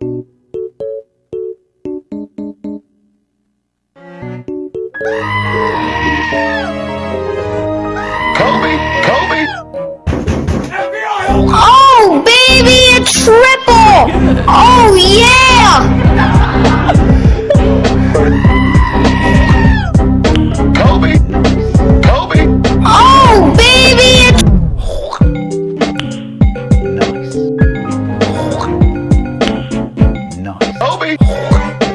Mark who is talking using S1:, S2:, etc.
S1: Kobe, Kobe.
S2: Oh, baby, a triple! Oh, yeah! Obi!